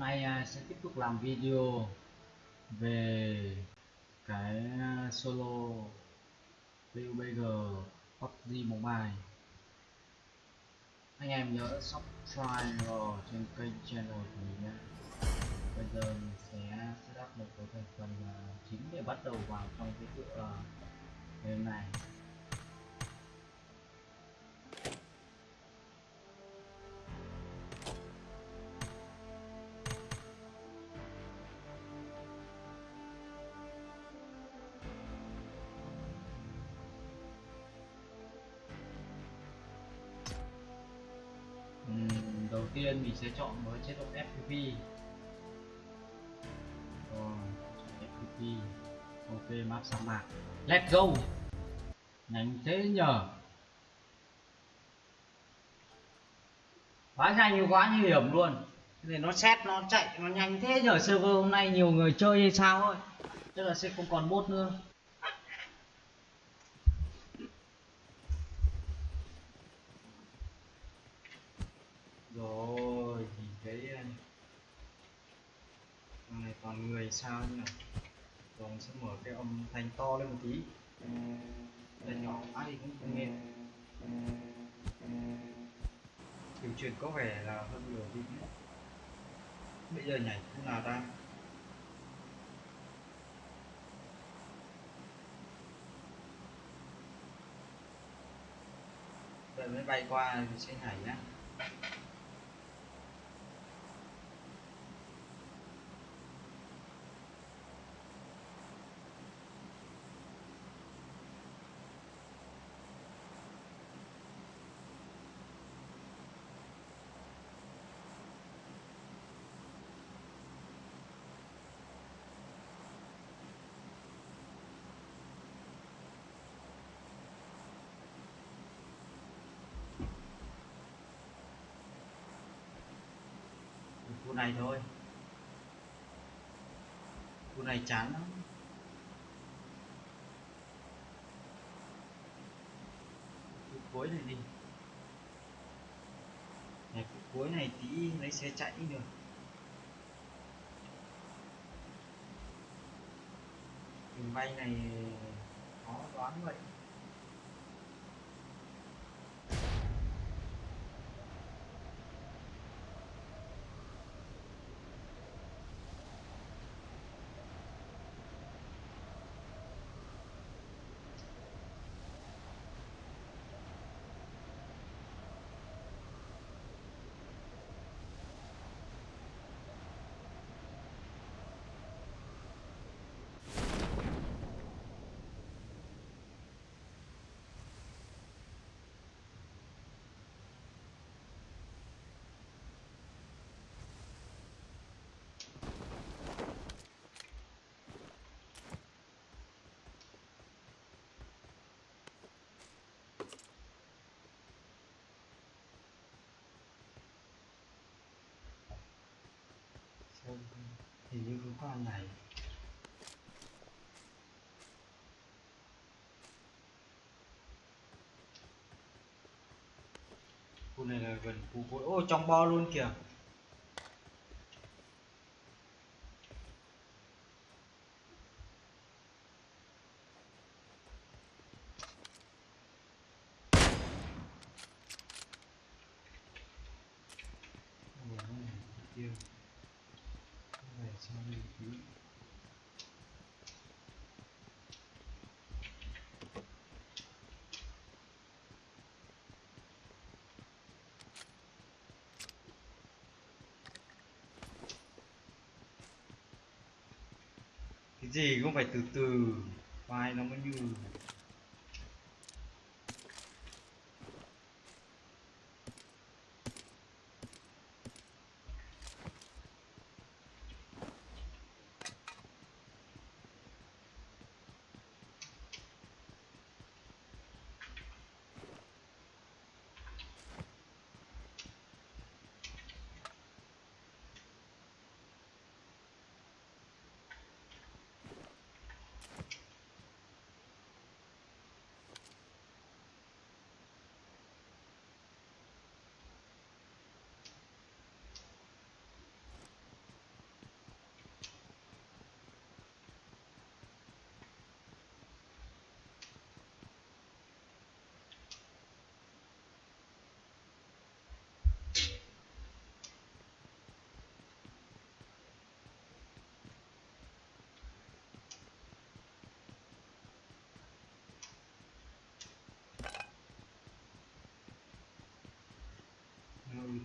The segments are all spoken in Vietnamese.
nay à, sẽ tiếp tục làm video về cái à, solo PUBG PUBG Mobile. Anh em nhớ subscribe vào trên kênh channel của mình nhé. Bây giờ mình sẽ setup một cái thành phần à, chính để bắt đầu vào trong cái tựa game này. Tiên mình sẽ chọn với chế độ FPV Rồi, FPV ok map sa mạc. Let's go. Nhanh thế nhờ. Quá nhanh quá nguy hiểm luôn. Thì nó xét nó chạy nó nhanh thế nhờ. Server hôm nay nhiều người chơi hay sao thôi tức là sẽ không còn bot nữa. Rồi thì cái ờ, con này toàn người sao nhỉ? Rồi sẽ mở cái âm thanh to lên một tí. Ờ, là nhỏ, ai thì cũng không nghe. Điều chuyển có vẻ là hơn nhiều đi bây giờ nhảy cũng là ta. Rồi mới bay qua thì sẽ nhảy nhá. Khu này thôi. Khu này chán lắm. Phút cuối này đi. Này Phút cuối này tí lấy xe chạy được. Đường bay này khó đoán vậy. Thì như phương con này. Khu này là gần khu cối ô, trong bo luôn kìa Yeah. Này sao đi tí cái gì cũng phải từ từ. Vai nó mới như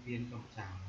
tiên cộng trào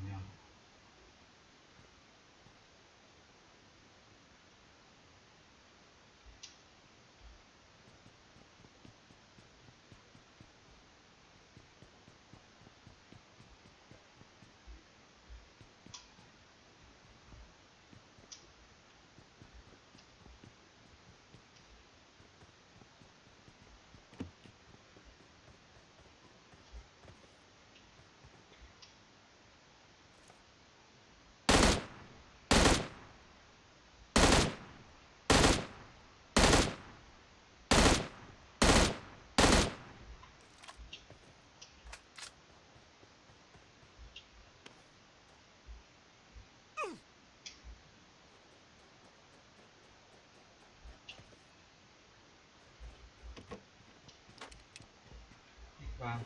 vào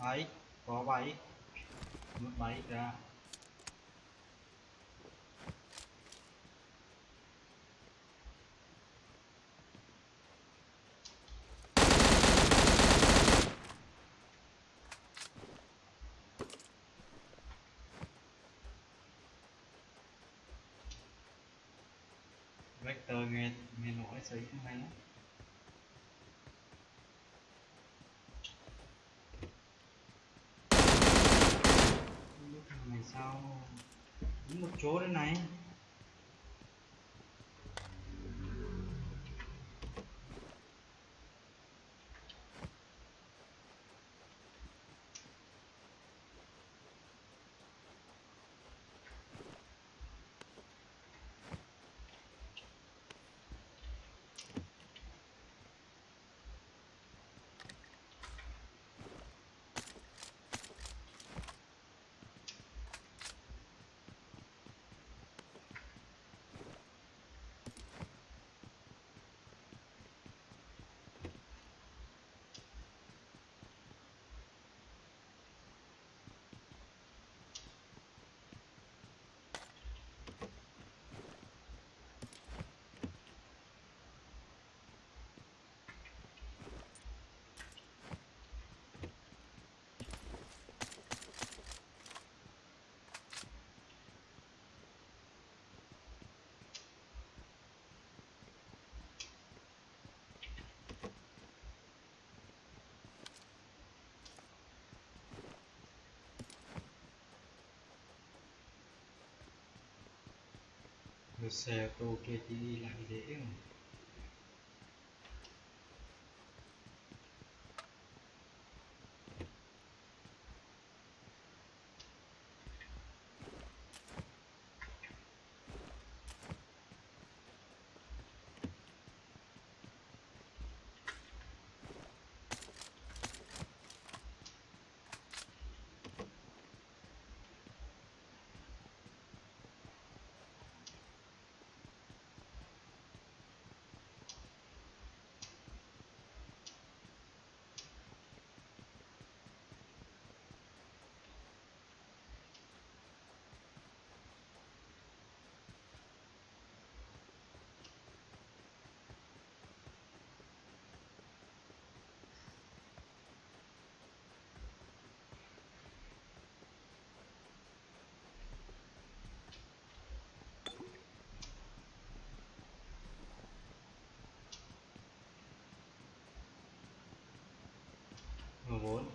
đấy, có bảy. Nút bảy ra. Vector nghe nghe nói sấy không hay lắm. Sao? Đúng một chỗ đây này. Xe ô tô kia đi lại dễ mà. volt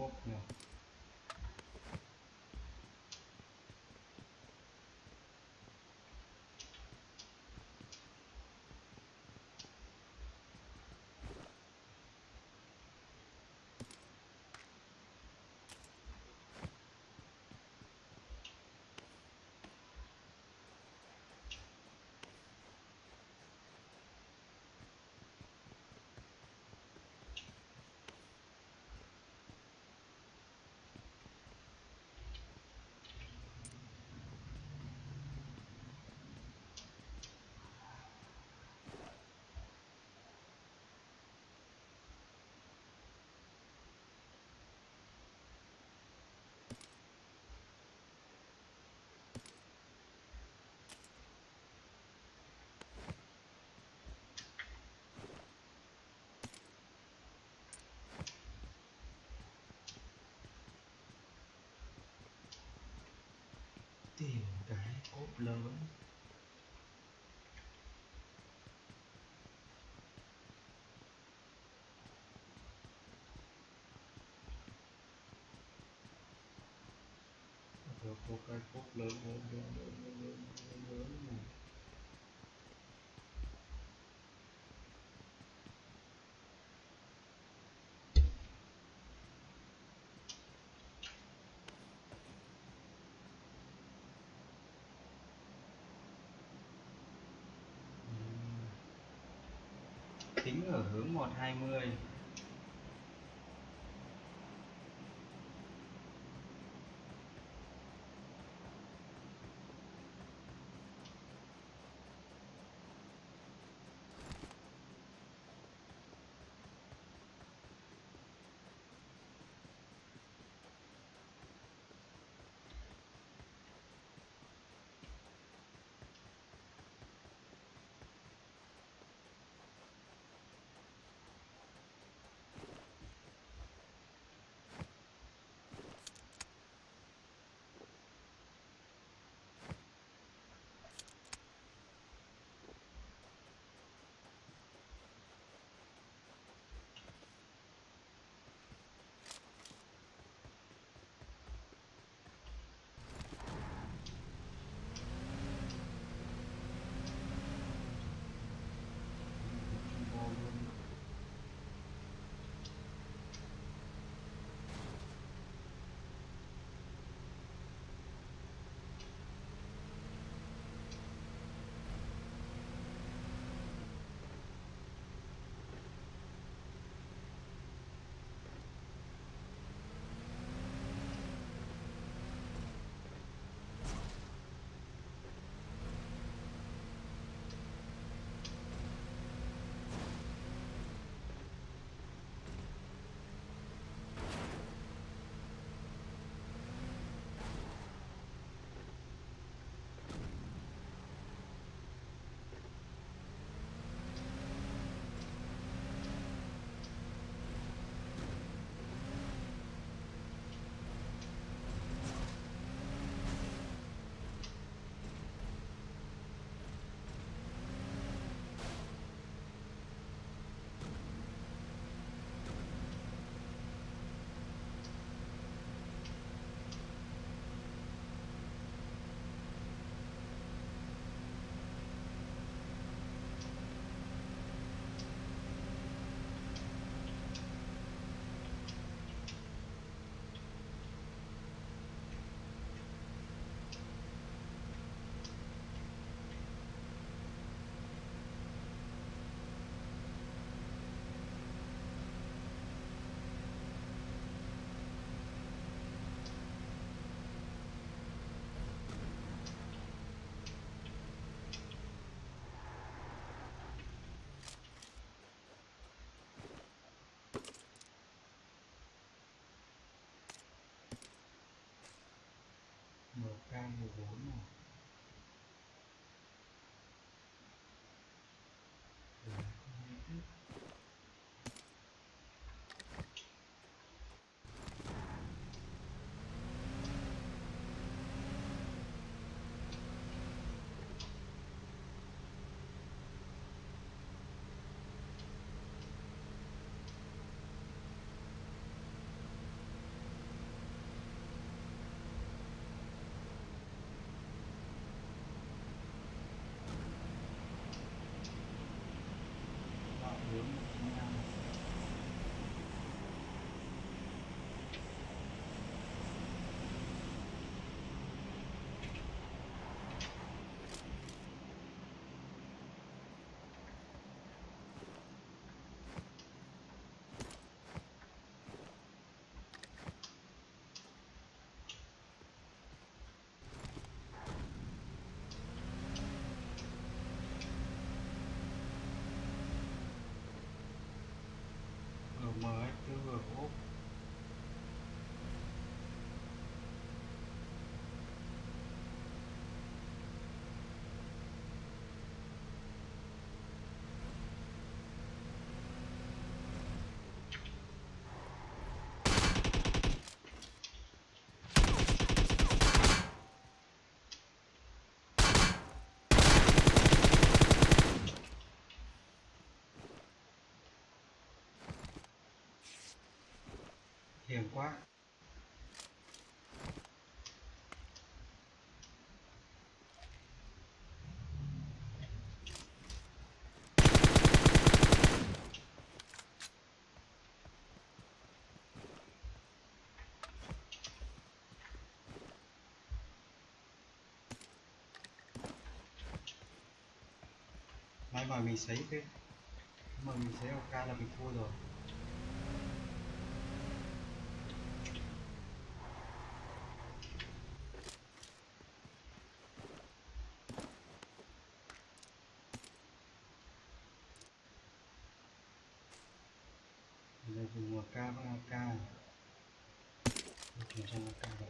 Kopya. Lớn Rồi có cái cốt lớn lớn lớn lớn lớn lớn lớn tính ở hướng 120 cao 14 này. Quá. Máy mà mình sấy cái mà mình sấy ok là mình thua rồi giờ dùng AK với AK chuyển sang AK vậy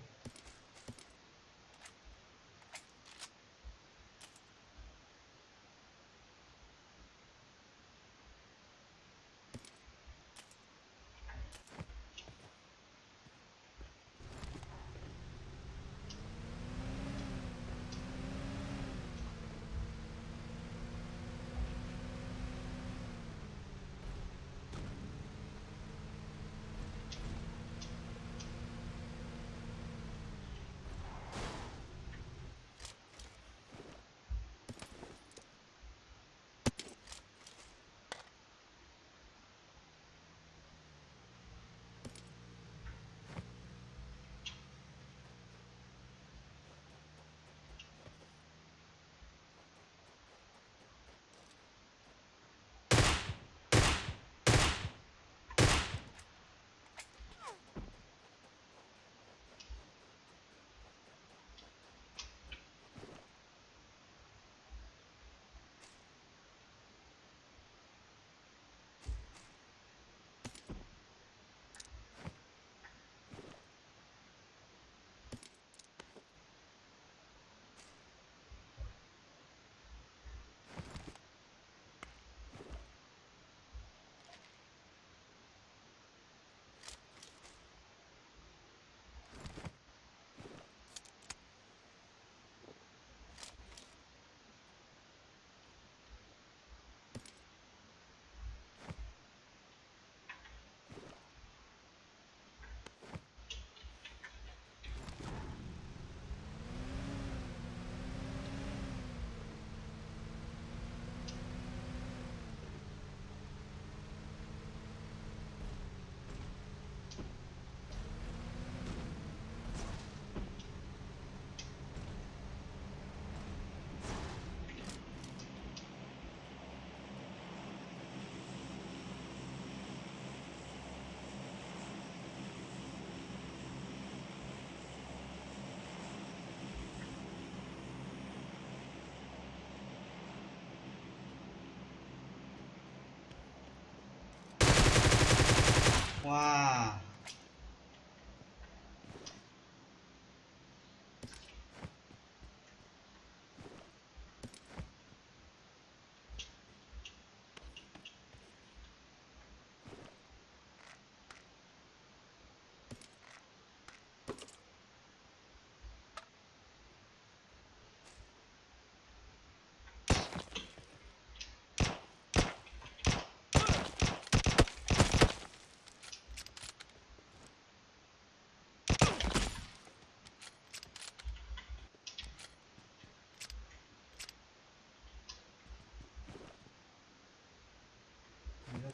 Wow.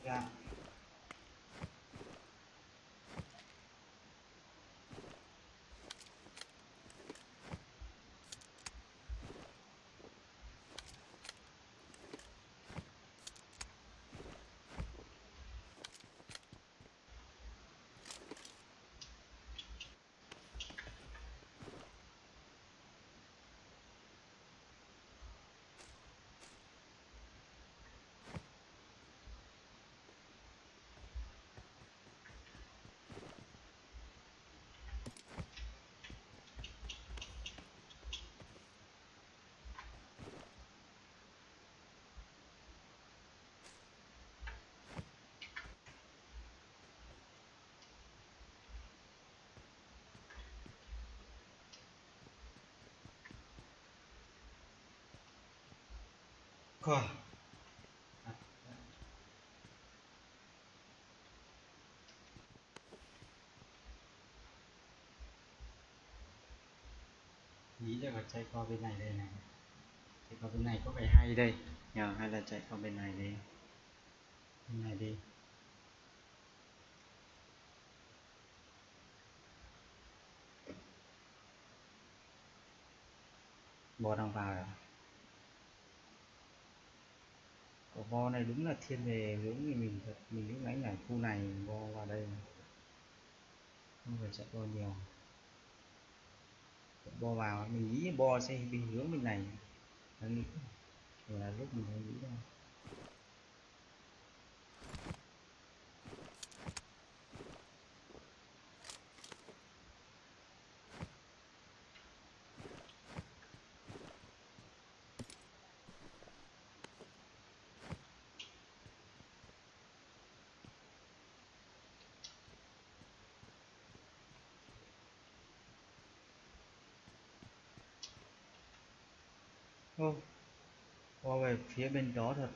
Nước Coi. nghĩ là chạy qua bên này đây này. Chạy qua bên này có vẻ hay đây. Nhờ hay là chạy qua bên này đi. Bên này đi. Bò đang vào rồi Cỏ bo này đúng là thiên về hướng thì mình thật. Mình lúc nãy nhảy khu này, bo vào đây. Không phải chạy bo nhiều. Bo vào, mình nghĩ bo sẽ bị hướng bên này. Là lúc mình nghĩ đâu ô qua về phía bên đó thật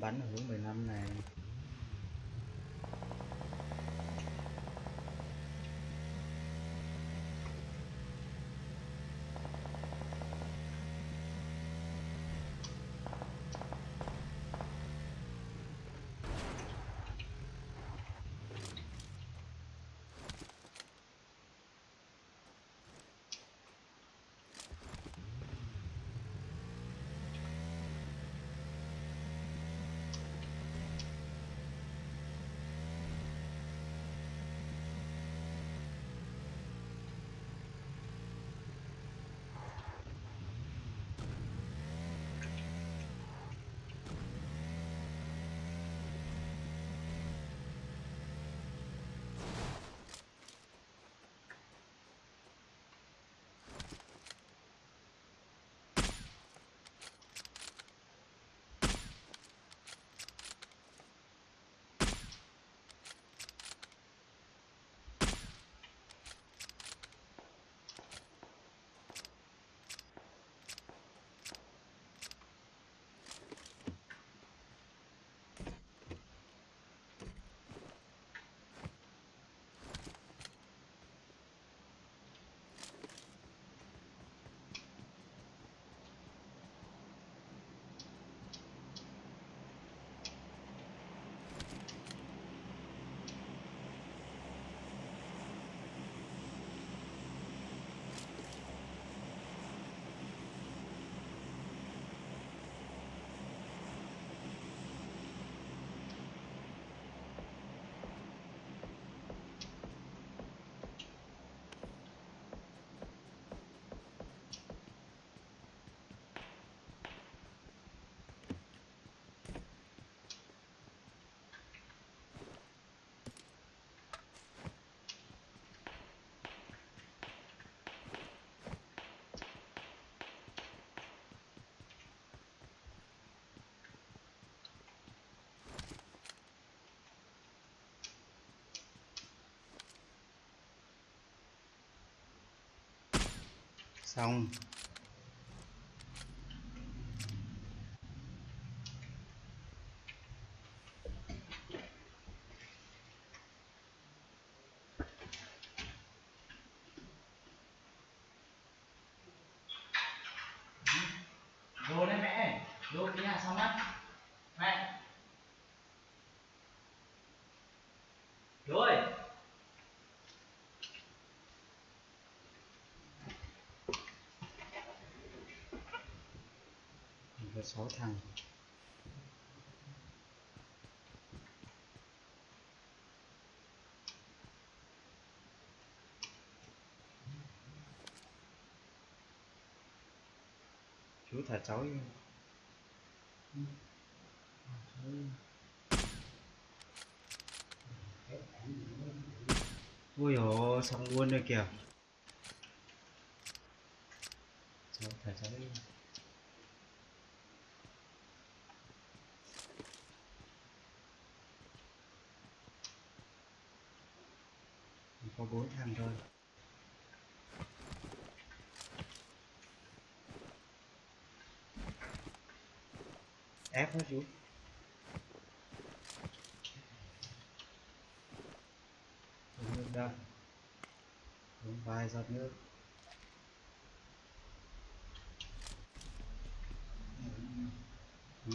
bắn ở hướng 15 này. 然6 thằng. Chú thả cháu đi. Ôi dồi xong luôn rồi kìa cháu thả cháu đi có bốn thằng thôi ép nó chú. Đúng nước đây. Uống vài giọt nước. Ừ.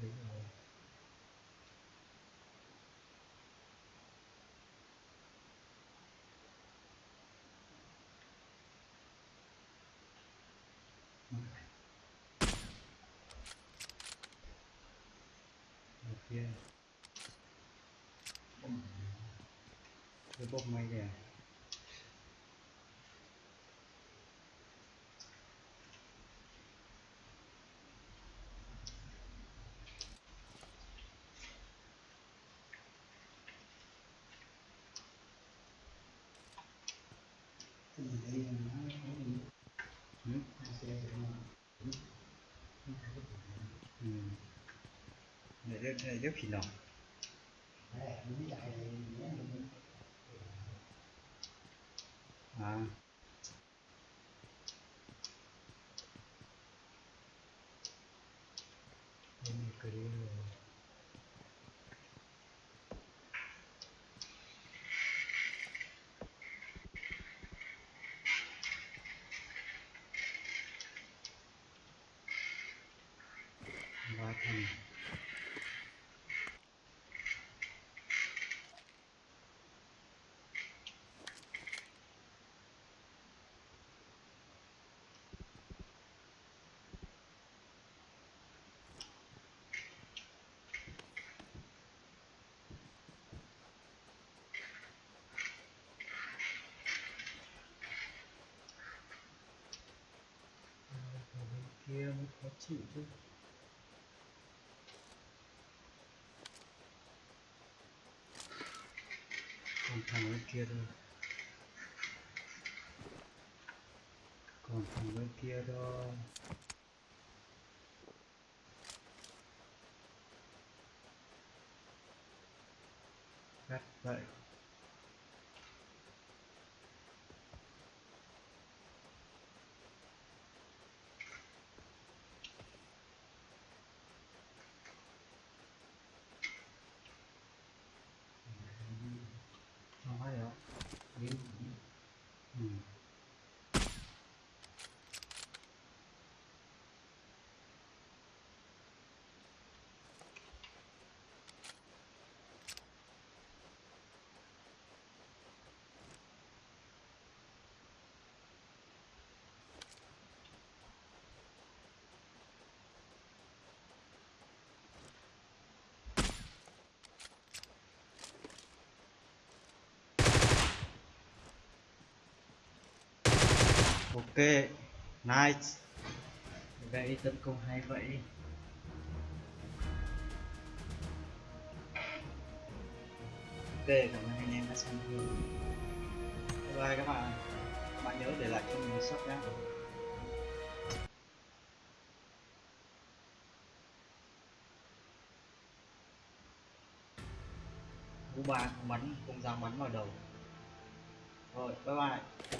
Thấy rồi. Một kia cái bốc máy kìa Này rất, này rất phì nòng à Em cười đi rồi. ba thằng ở bên kia mới khó chịu chứ. Còn thằng bên kia thôi. Còn thằng bên kia thôi. Cắt vậy không phải đâu đi ừ ok, nice. Vậy tấn công hay vậy? Ok, cảm ơn anh em đã xem video. Bye bye các bạn. Các bạn nhớ để lại cho mình sub nhé Cú ba không bắn, không dám bắn vào đầu. Rồi, bye bye.